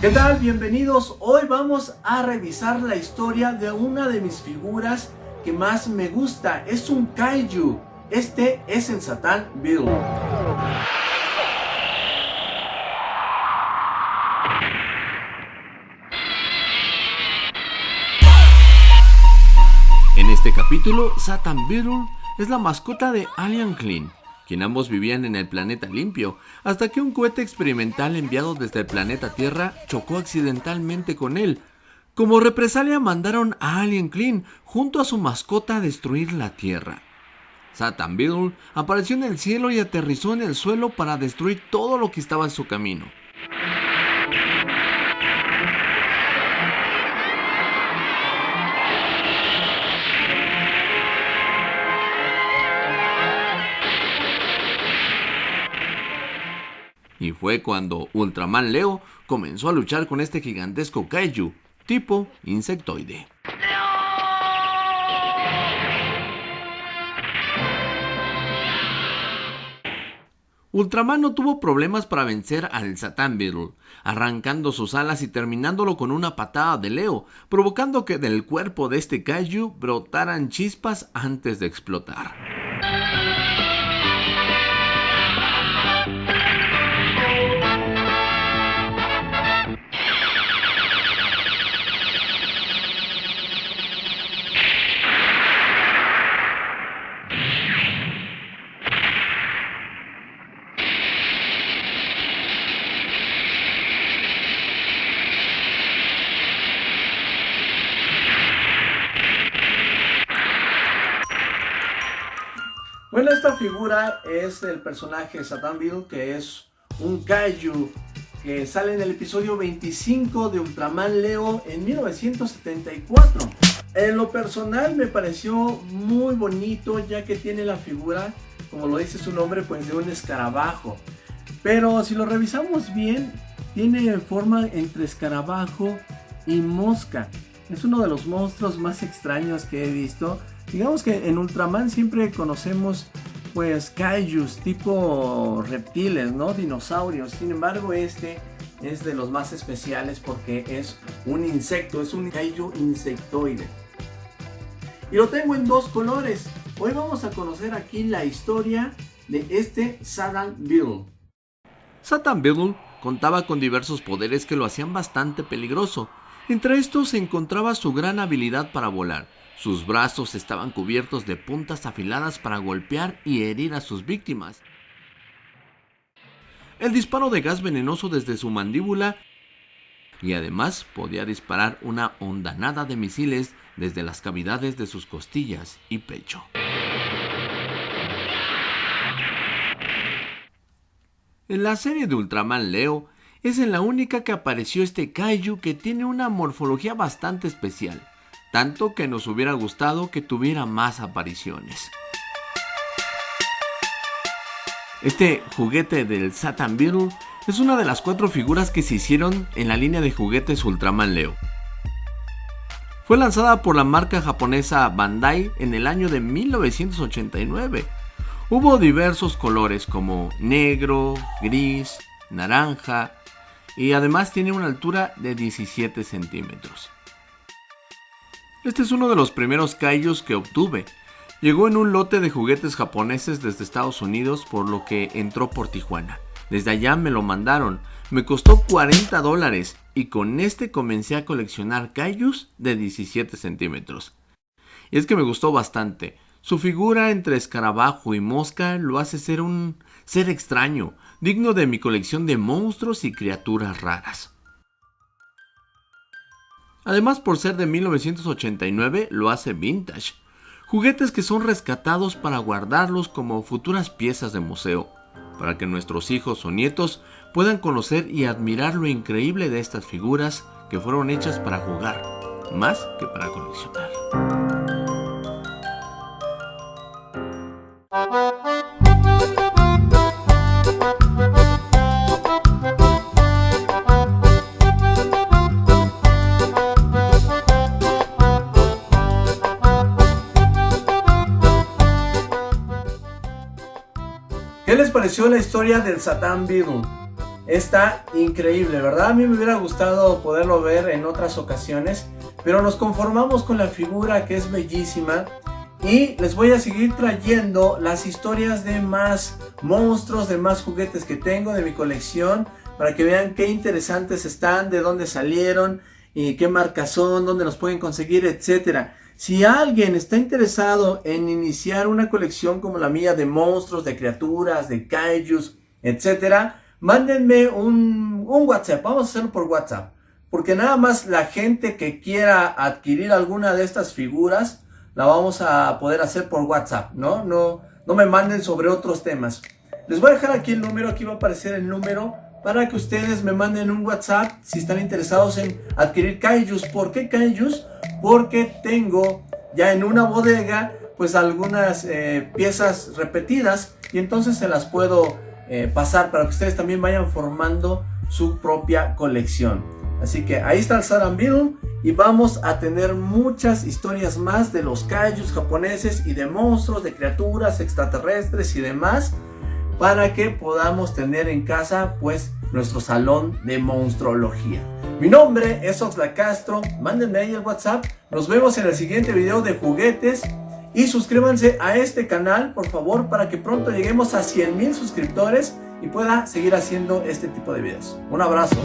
¿Qué tal? Bienvenidos. Hoy vamos a revisar la historia de una de mis figuras que más me gusta. Es un kaiju. Este es el Satan Bill. En este capítulo, Satan Beetle es la mascota de Alien Clean, quien ambos vivían en el planeta limpio, hasta que un cohete experimental enviado desde el planeta Tierra chocó accidentalmente con él. Como represalia mandaron a Alien Clean junto a su mascota a destruir la Tierra. Satan Beetle apareció en el cielo y aterrizó en el suelo para destruir todo lo que estaba en su camino. Y fue cuando Ultraman Leo comenzó a luchar con este gigantesco kaiju, tipo insectoide. Ultraman no tuvo problemas para vencer al Satan Beetle, arrancando sus alas y terminándolo con una patada de Leo, provocando que del cuerpo de este kaiju brotaran chispas antes de explotar. Esta figura es el personaje Satan Bill, que es un kaiju que sale en el episodio 25 de Ultraman Leo en 1974. En lo personal me pareció muy bonito ya que tiene la figura, como lo dice su nombre, pues de un escarabajo. Pero si lo revisamos bien, tiene forma entre escarabajo y mosca. Es uno de los monstruos más extraños que he visto Digamos que en Ultraman siempre conocemos pues kaijus tipo reptiles, ¿no? Dinosaurios. Sin embargo, este es de los más especiales porque es un insecto, es un kaiju insectoide. Y lo tengo en dos colores. Hoy vamos a conocer aquí la historia de este Satan Beetle. Satan Beetle contaba con diversos poderes que lo hacían bastante peligroso. Entre estos se encontraba su gran habilidad para volar sus brazos estaban cubiertos de puntas afiladas para golpear y herir a sus víctimas. El disparo de gas venenoso desde su mandíbula y además podía disparar una ondanada de misiles desde las cavidades de sus costillas y pecho. En la serie de Ultraman Leo es en la única que apareció este kaiju que tiene una morfología bastante especial tanto que nos hubiera gustado que tuviera más apariciones. Este juguete del Satan Beetle es una de las cuatro figuras que se hicieron en la línea de juguetes Ultraman Leo. Fue lanzada por la marca japonesa Bandai en el año de 1989. Hubo diversos colores como negro, gris, naranja y además tiene una altura de 17 centímetros. Este es uno de los primeros kaijus que obtuve. Llegó en un lote de juguetes japoneses desde Estados Unidos por lo que entró por Tijuana. Desde allá me lo mandaron, me costó 40 dólares y con este comencé a coleccionar kaijus de 17 centímetros. Y es que me gustó bastante. Su figura entre escarabajo y mosca lo hace ser un ser extraño, digno de mi colección de monstruos y criaturas raras. Además, por ser de 1989, lo hace vintage. Juguetes que son rescatados para guardarlos como futuras piezas de museo, para que nuestros hijos o nietos puedan conocer y admirar lo increíble de estas figuras que fueron hechas para jugar, más que para coleccionar. ¿Qué les pareció la historia del Satan Beetle? está increíble, ¿verdad? A mí me hubiera gustado poderlo ver en otras ocasiones, pero nos conformamos con la figura que es bellísima y les voy a seguir trayendo las historias de más monstruos, de más juguetes que tengo de mi colección para que vean qué interesantes están, de dónde salieron y qué marcas son, dónde los pueden conseguir, etcétera. Si alguien está interesado en iniciar una colección como la mía de monstruos, de criaturas, de kaijus, etcétera, mándenme un, un WhatsApp, vamos a hacerlo por WhatsApp. Porque nada más la gente que quiera adquirir alguna de estas figuras, la vamos a poder hacer por WhatsApp, ¿no? No, no me manden sobre otros temas. Les voy a dejar aquí el número, aquí va a aparecer el número para que ustedes me manden un WhatsApp si están interesados en adquirir kaijus. ¿Por qué kaijus? Porque tengo ya en una bodega pues algunas eh, piezas repetidas y entonces se las puedo eh, pasar para que ustedes también vayan formando su propia colección. Así que ahí está el Beetle y vamos a tener muchas historias más de los kaijus japoneses y de monstruos, de criaturas extraterrestres y demás para que podamos tener en casa pues nuestro salón de monstruología. Mi nombre es Oxla Castro, mándenme ahí el WhatsApp, nos vemos en el siguiente video de juguetes y suscríbanse a este canal, por favor, para que pronto lleguemos a 100 mil suscriptores y pueda seguir haciendo este tipo de videos. Un abrazo.